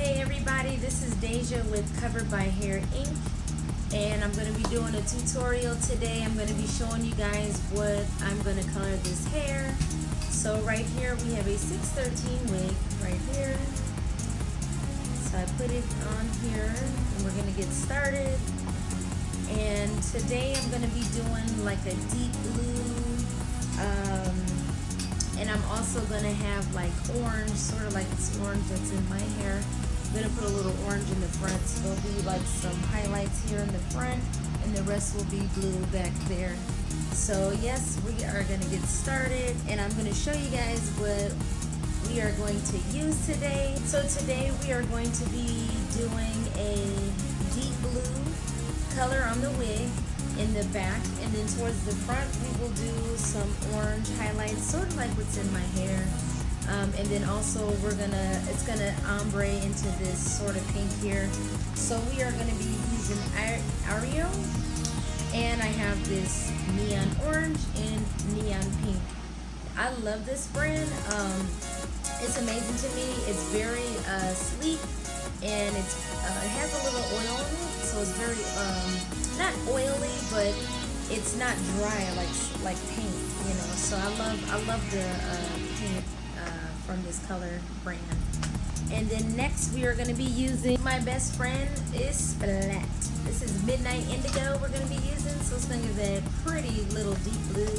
Hey everybody, this is Deja with Covered by Hair Inc. And I'm going to be doing a tutorial today. I'm going to be showing you guys what I'm going to color this hair. So right here we have a 613 wig right here. So I put it on here and we're going to get started. And today I'm going to be doing like a deep blue um, and I'm also going to have like orange, sort of like this orange that's in my hair. To put a little orange in the front, so there'll be like some highlights here in the front, and the rest will be blue back there. So yes, we are to get started, and I'm to show you guys what we are going to use today. So today we are going to be doing a deep blue color on the wig in the back and then towards the front we will do some orange highlights sort of like what's in my hair and then also we're gonna it's gonna ombre into this sort of pink here. So we are gonna be using Ario and I have this neon orange and neon pink. I love this brand. Um, it's amazing to me. It's very uh, sleek and it's uh, it has a little oil in it. So it's very um, not oily but it's not dry like like paint you know. So I love I love the uh, from this color brand and then next we are going to be using my best friend is Splat this is Midnight Indigo we're going to be using so it's going to be a pretty little deep blue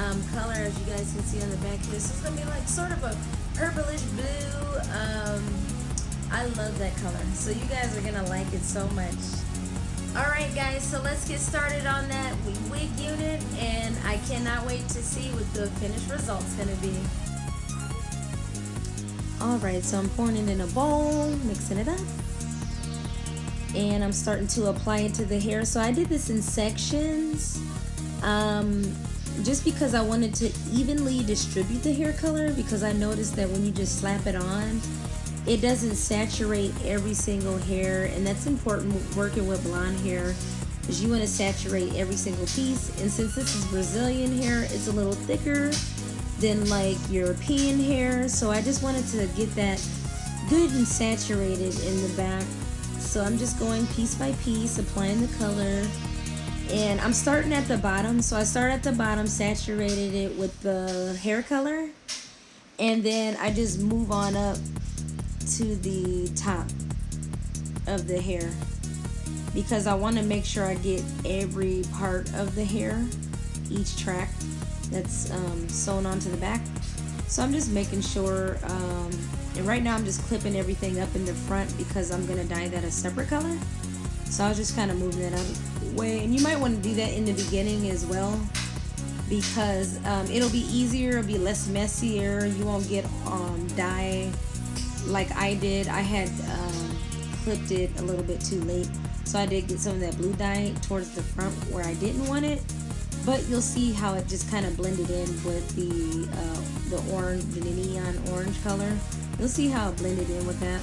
um, color as you guys can see on the back here so it's going to be like sort of a purplish blue um, I love that color. So you guys are gonna like it so much. Alright guys, so let's get started on that wig unit and I cannot wait to see what the finished result's gonna be. Alright, so I'm pouring it in a bowl, mixing it up. And I'm starting to apply it to the hair. So I did this in sections. Um, just because I wanted to evenly distribute the hair color because I noticed that when you just slap it on, it doesn't saturate every single hair and that's important working with blonde hair is you want to saturate every single piece and since this is Brazilian hair it's a little thicker than like European hair so I just wanted to get that good and saturated in the back. So I'm just going piece by piece applying the color and I'm starting at the bottom. So I start at the bottom saturated it with the hair color and then I just move on up to the top of the hair because I want to make sure I get every part of the hair each track that's um, sewn onto the back so I'm just making sure um, and right now I'm just clipping everything up in the front because I'm gonna dye that a separate color so I was just kind of moving that the way and you might want to do that in the beginning as well because um, it'll be easier it'll be less messier you won't get um, dye like I did, I had um, clipped it a little bit too late. So I did get some of that blue dye towards the front where I didn't want it. But you'll see how it just kind of blended in with the uh, the orange, the neon orange color. You'll see how it blended in with that.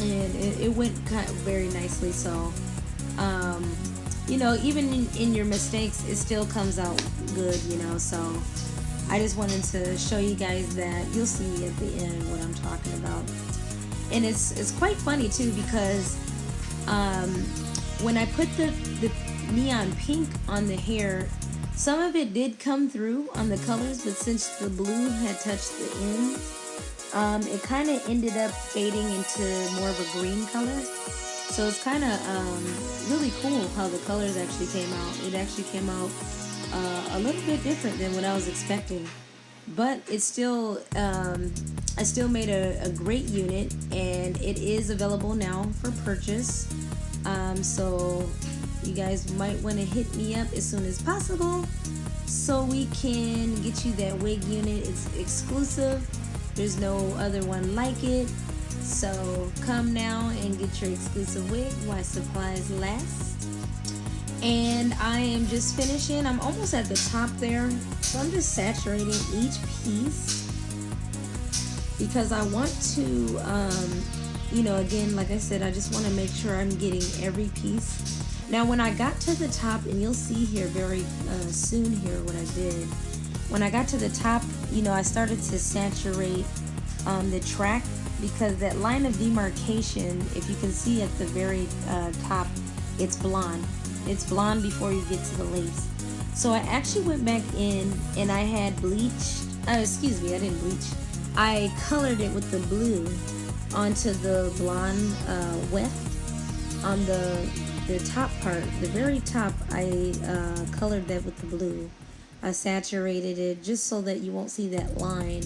And it, it went of very nicely. So, um, you know, even in, in your mistakes, it still comes out good, you know. So I just wanted to show you guys that you'll see at the end what I'm talking about. And it's, it's quite funny too because um, when I put the, the neon pink on the hair, some of it did come through on the colors, but since the blue had touched the end, um, it kind of ended up fading into more of a green color. So it's kind of um, really cool how the colors actually came out. It actually came out uh, a little bit different than what I was expecting. But it's still, um, I still made a, a, great unit and it is available now for purchase. Um, so you guys might want to hit me up as soon as possible so we can get you that wig unit. It's exclusive. There's no other one like it. So come now and get your exclusive wig while supplies last and I am just finishing I'm almost at the top there so I'm just saturating each piece because I want to um, you know again like I said I just want to make sure I'm getting every piece now when I got to the top and you'll see here very uh, soon here what I did when I got to the top you know I started to saturate um, the track because that line of demarcation, if you can see at the very uh, top, it's blonde. It's blonde before you get to the lace. So I actually went back in and I had bleached, uh, excuse me, I didn't bleach. I colored it with the blue onto the blonde uh, weft on the the top part, the very top, I uh, colored that with the blue. I saturated it just so that you won't see that line,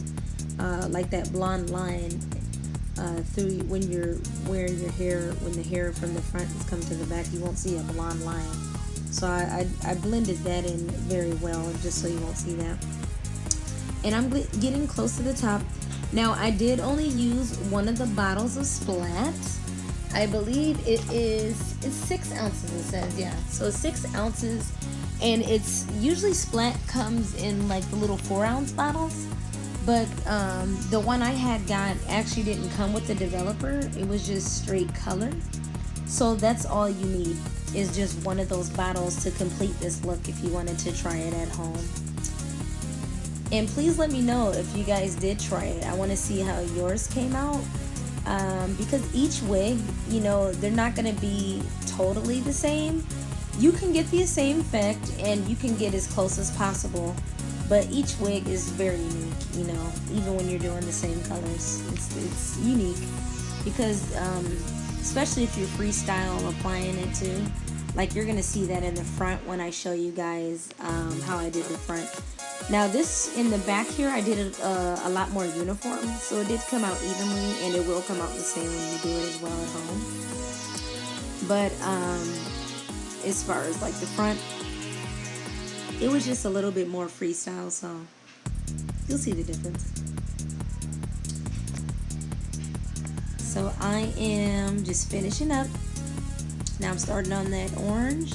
uh, like that blonde line uh, through when you're wearing your hair, when the hair from the front is coming to the back, you won't see a blonde line. So I, I, I blended that in very well just so you won't see that. And I'm getting close to the top. Now I did only use one of the bottles of Splat I believe it is it's six ounces it says yeah. So six ounces and it's usually Splat comes in like the little four ounce bottles. But um, the one I had got actually didn't come with the developer it was just straight color. So that's all you need is just one of those bottles to complete this look if you wanted to try it at home. And please let me know if you guys did try it. I want to see how yours came out um, because each wig, you know, they're not going to be totally the same. You can get the same effect and you can get as close as possible, but each wig is very unique, you know, even when you're doing the same colors. It's, it's unique because, um, especially if you're freestyle applying it too, like you're going to see that in the front when I show you guys um, how I did the front. Now this in the back here, I did it uh, a lot more uniform, so it did come out evenly, and it will come out the same when you do it as well at home. But um, as far as like the front, it was just a little bit more freestyle, so you'll see the difference. So I am just finishing up. Now I'm starting on that orange.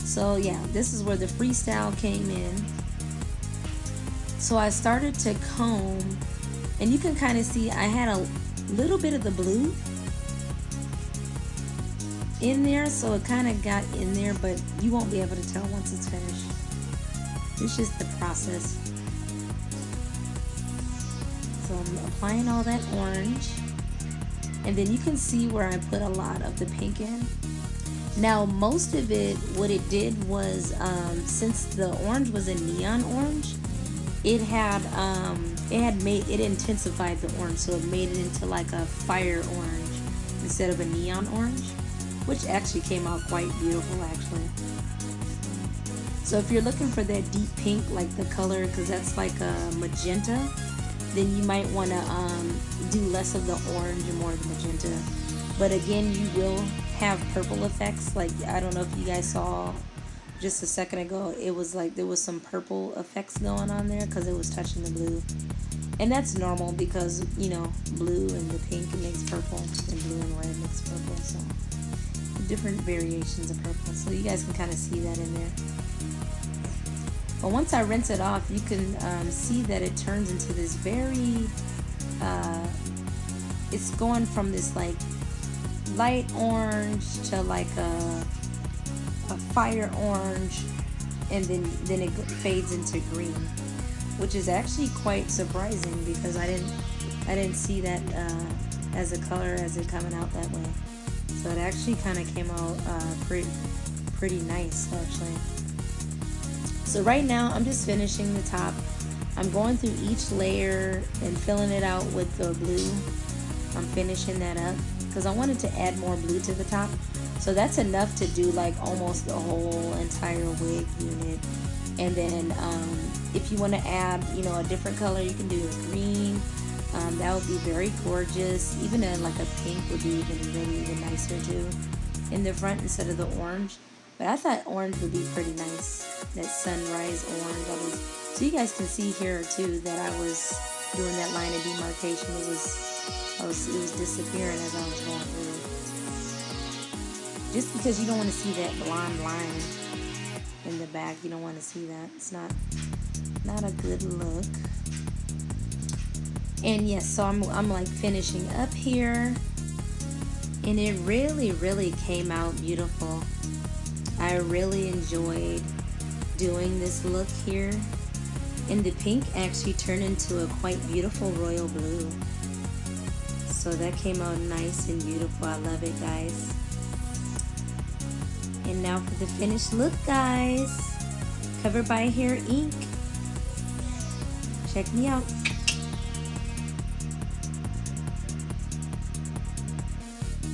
So yeah, this is where the freestyle came in. So I started to comb and you can kind of see I had a little bit of the blue in there so it kind of got in there but you won't be able to tell once it's finished. It's just the process. So I'm applying all that orange and then you can see where I put a lot of the pink in. Now most of it, what it did was um, since the orange was a neon orange, it had um, it had made it intensified the orange, so it made it into like a fire orange instead of a neon orange, which actually came out quite beautiful actually. So if you're looking for that deep pink, like the color, because that's like a magenta, then you might want to um, do less of the orange and more of the magenta. But again, you will have purple effects. Like I don't know if you guys saw just a second ago, it was like there was some purple effects going on there because it was touching the blue. And that's normal because, you know, blue and the pink makes purple and blue and red makes purple. So different variations of purple. So you guys can kind of see that in there. But once I rinse it off, you can um, see that it turns into this very, uh, it's going from this like light orange to like a a fire orange and then then it fades into green which is actually quite surprising because I didn't I didn't see that uh, as a color as it coming out that way. So it actually kind of came out uh, pretty pretty nice actually. So right now I'm just finishing the top. I'm going through each layer and filling it out with the blue I'm finishing that up because I wanted to add more blue to the top so that's enough to do like almost the whole entire wig unit. And then um, if you want to add, you know, a different color, you can do a green. Um, that would be very gorgeous. Even a, like a pink would be even really even nicer too in the front instead of the orange. But I thought orange would be pretty nice. That sunrise orange. Was, so you guys can see here too that I was doing that line of demarcation. It was, I was, it was disappearing as I was going through. Just because you don't want to see that blonde line in the back you don't want to see that. It's not not a good look. And yes so I'm, I'm like finishing up here. And it really really came out beautiful. I really enjoyed doing this look here. And the pink actually turned into a quite beautiful royal blue So that came out nice and beautiful. I love it, guys. And now for the finished look, guys. Covered by Hair Ink. Check me out.